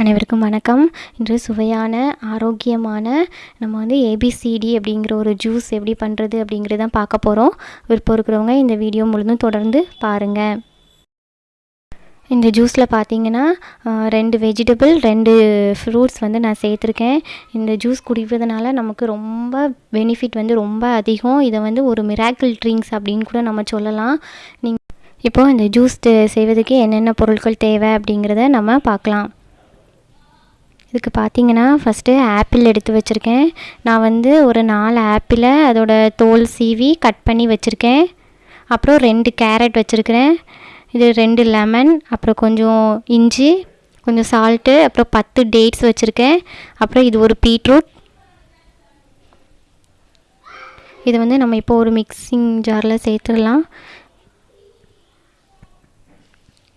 அனைவருக்கும் வணக்கம். இன்று சுவையான ஆரோக்கியமான நம்ம வந்து ஏபிசிடி அப்படிங்கிற ஒரு ஜூஸ் எப்படி பண்ணுறது அப்படிங்கிறது தான் பார்க்க போகிறோம் விருப்பம் இருக்கிறவங்க இந்த வீடியோ முழுதும் தொடர்ந்து பாருங்கள் இந்த ஜூஸில் பார்த்தீங்கன்னா ரெண்டு வெஜிடபிள் ரெண்டு ஃப்ரூட்ஸ் வந்து நான் சேர்த்துருக்கேன். இந்த ஜூஸ் குடிப்பதனால நமக்கு ரொம்ப பெனிஃபிட் வந்து ரொம்ப அதிகம். இதை வந்து ஒரு மிராக்கிள் ட்ரிங்க்ஸ் அப்படின்னு கூட நம்ம சொல்லலாம். நீங்கள் இப்போது இந்த ஜூஸ் செய்வதற்கு என்னென்ன பொருட்கள் தேவை அப்படிங்கிறத நம்ம பார்க்கலாம். இதுக்கு பார்த்தீங்கன்னா ஃபஸ்ட்டு ஆப்பிள் எடுத்து வச்சுருக்கேன். நான் வந்து ஒரு நாலு ஆப்பிளை அதோட தோல் சீவி கட் பண்ணி வச்சுருக்கேன். அப்புறம் ரெண்டு கேரட் வச்சுருக்கிறேன். இது ரெண்டு லெமன் அப்புறம் கொஞ்சம் இஞ்சி கொஞ்சம் சால்ட்டு அப்புறம் பத்து டேட்ஸ் வச்சுருக்கேன். அப்புறம் இது ஒரு பீட்ரூட் இதை வந்து நம்ம இப்போ ஒரு மிக்சிங் ஜாரில் சேர்த்துடலாம்.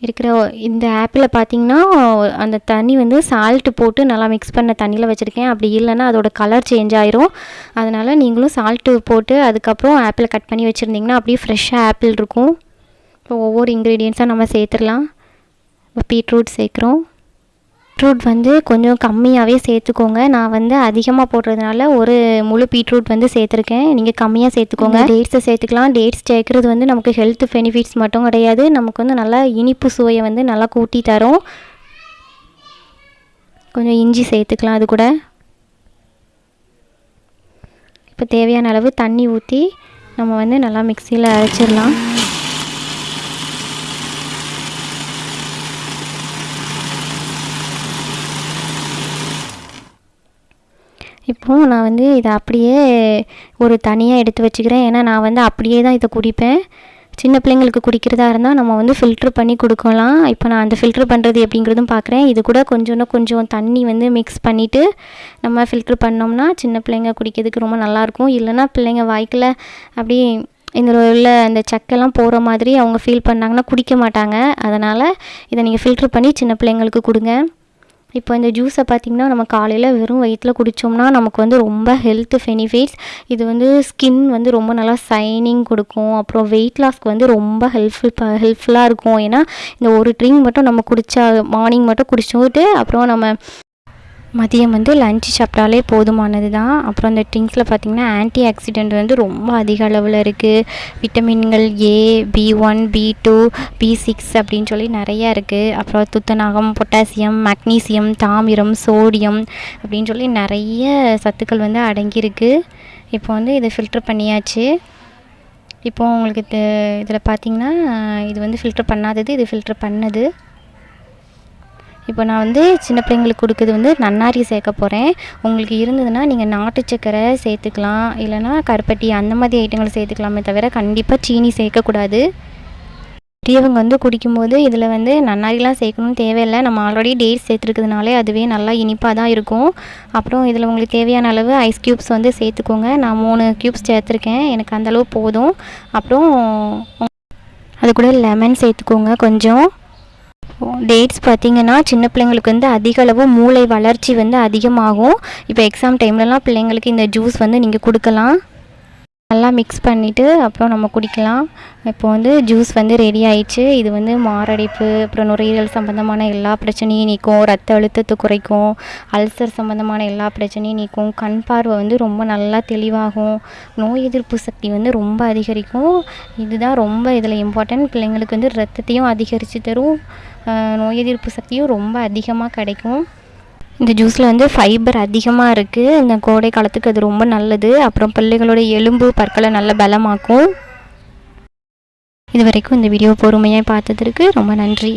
இருக்கிற இந்த ஆப்பில் பார்த்தீங்கன்னா அந்த தண்ணி வந்து சால்ட்டு போட்டு நல்லா மிக்ஸ் பண்ண தண்ணியில் வச்சுருக்கேன். அப்படி இல்லைன்னா அதோட கலர் சேஞ்ச் ஆயிரும். அதனால் நீங்களும் சால்ட்டு போட்டு அதுக்கப்புறம் ஆப்பிளை கட் பண்ணி வச்சுருந்திங்கன்னா அப்படியே ஃப்ரெஷ்ஷாக ஆப்பிள் இருக்கும். இப்போ ஒவ்வொரு இன்க்ரீடியன்ஸாக நம்ம சேர்த்துடலாம். இப்போ பீட்ரூட் சேர்க்குறோம். பீட்ரூட் வந்து கொஞ்சம் கம்மியாகவே சேர்த்துக்கோங்க. நான் வந்து அதிகமாக போடுறதுனால ஒரு முழு பீட்ரூட் வந்து சேர்த்துருக்கேன். நீங்கள் கம்மியாக சேர்த்துக்கோங்க. டேட்ஸை சேர்த்துக்கலாம். டேட்ஸ் சேர்க்குறது வந்து நமக்கு ஹெல்த் பெனிஃபிட்ஸ் மட்டும் கிடையாது. நமக்கு வந்து நல்லா இனிப்பு சுவையை வந்து நல்லா கூட்டி தரும். கொஞ்சம் இஞ்சி சேர்த்துக்கலாம் அது கூட. இப்போ தேவையான அளவு தண்ணி ஊற்றி நம்ம வந்து நல்லா மிக்சியில் அரைச்சிடலாம். இப்போது நான் வந்து இதை அப்படியே ஒரு தனியாக எடுத்து வச்சுக்கிறேன். ஏன்னா நான் வந்து அப்படியே தான் இதை குடிப்பேன். சின்ன பிள்ளைங்களுக்கு குடிக்கிறதா இருந்தால் நம்ம வந்து ஃபில்ட்ரு பண்ணி கொடுக்கலாம். இப்போ நான் அந்த ஃபில்ட்ரு பண்ணுறது எப்படிங்கிறதும் பார்க்குறேன். இது கூட கொஞ்சம்னா கொஞ்சம் தண்ணி வந்து மிக்ஸ் பண்ணிவிட்டு நம்ம ஃபில்ட்ரு பண்ணோம்னா சின்ன பிள்ளைங்க குடிக்கிறதுக்கு ரொம்ப நல்லாயிருக்கும். இல்லைன்னா பிள்ளைங்க வாய்க்கில் அப்படியே இந்த உள்ள அந்த சக்கெல்லாம் போகிற மாதிரி அவங்க ஃபீல் பண்ணாங்கன்னா குடிக்க மாட்டாங்க. அதனால் இதை நீங்கள் ஃபில்ட்ரு பண்ணி சின்ன பிள்ளைங்களுக்கு கொடுங்க. இப்போ இந்த ஜூஸை பார்த்திங்கன்னா நம்ம காலையில் வெறும் வயிற்றில் குடித்தோம்னா நமக்கு வந்து ரொம்ப ஹெல்த் பெனிஃபிட்ஸ் இது வந்து ஸ்கின் வந்து ரொம்ப நல்லா சைனிங் கொடுக்கும். அப்புறம் வெயிட் லாஸ்க்கு வந்து ரொம்ப ஹெல்ப்ஃபுல் ஹெல்ப்ஃபுல்லாக இருக்கும். ஏன்னா இந்த ஒரு ட்ரிங்க் மட்டும் நம்ம குடித்தா மார்னிங் மட்டும் குடிச்சுட்டு அப்புறம் நம்ம மதியம் வந்து லஞ்சு சாப்பிட்டாலே போதுமானது தான் அப்புறம் அந்த ட்ரிங்க்ஸில் பார்த்திங்கன்னா ஆன்டி ஆக்சிடென்ட் வந்து ரொம்ப அதிக அளவில் இருக்குது விட்டமின்கள் A B one B two B six அப்படின்னு சொல்லி நிறையா இருக்குது அப்புறம் துத்தநாகம் பொட்டாசியம் மக்னீசியம் தாமிரம் சோடியம் அப்படின்னு சொல்லி நிறைய சத்துக்கள் வந்து அடங்கியிருக்கு. இப்போ வந்து இதை ஃபில்டர் பண்ணியாச்சு. இப்போது உங்களுக்கு இது இதில் பார்த்திங்கன்னா இது வந்து ஃபில்டர் பண்ணாதது இது ஃபில்டர் பண்ணது. இப்போ நான் வந்து சின்ன பிள்ளைங்களுக்கு கொடுக்குறது வந்து நன்னாரி சேர்க்க போகிறேன் உங்களுக்கு இருந்ததுன்னா நீங்கள் நாட்டு சக்கரை சேர்த்துக்கலாம். இல்லைன்னா கருப்பட்டி அந்த மாதிரி ஐட்டங்கள் சேர்த்துக்கலாமே தவிர கண்டிப்பாக சீனி சேர்க்கக்கூடாது. பெரியவங்க வந்து குடிக்கும்போது இதில் வந்து நன்னாரிலாம் சேர்க்கணும்னு தேவையில்லை. நம்ம ஆல்ரெடி டேட்ஸ் சேர்த்துருக்கிறதுனாலே அதுவே நல்லா இனிப்பாக தான் இருக்கும். அப்புறம் இதில் உங்களுக்கு தேவையான அளவு ஐஸ் க்யூப்ஸ் வந்து சேர்த்துக்கோங்க. நான் மூணு க்யூப்ஸ் சேர்த்துருக்கேன். எனக்கு அந்த அளவு போதும். அப்புறம் அது கூட லெமன் சேர்த்துக்கோங்க கொஞ்சம். டேட்ஸ் பார்த்திங்கன்னா சின்ன பிள்ளைங்களுக்கு வந்து அதிக அளவு மூளை வளர்ச்சி வந்து அதிகமாகும். இப்போ எக்ஸாம் டைம்லலாம் பிள்ளைங்களுக்கு இந்த ஜூஸ் வந்து நீங்கள் கொடுக்கலாம். நல்லா மிக்ஸ் பண்ணிவிட்டு அப்புறம் நம்ம குடிக்கலாம். இப்போ வந்து ஜூஸ் வந்து ரெடி ஆயிடுச்சு. இது வந்து மாரடைப்பு அப்புறம் நுரையீரல் சம்மந்தமான எல்லா பிரச்சனையும் நீக்கும். ரத்த அழுத்தத்தை குறைக்கும். அல்சர் சம்மந்தமான எல்லா பிரச்சனையும் நீக்கும். கண் பார்வை வந்து ரொம்ப நல்லா தெளிவாகும். நோய் எதிர்ப்பு சக்தி வந்து ரொம்ப அதிகரிக்கும். இதுதான் ரொம்ப இதில் இம்பார்ட்டன்ட் பிள்ளைங்களுக்கு வந்து ரத்தத்தையும் அதிகரித்து தரும். நோய் எதிர்ப்பு சக்தியும் ரொம்ப அதிகமாக கிடைக்கும். இந்த ஜூஸில் வந்து ஃபைபர் அதிகமாக இருக்குது இந்த கோடை காலத்துக்கு அது ரொம்ப நல்லது. அப்புறம் பிள்ளைகளோட எலும்பு பற்களை நல்ல பலமாக்கும். இது வரைக்கும் இந்த வீடியோ பொறுமையாக பார்த்ததற்கு ரொம்ப நன்றி.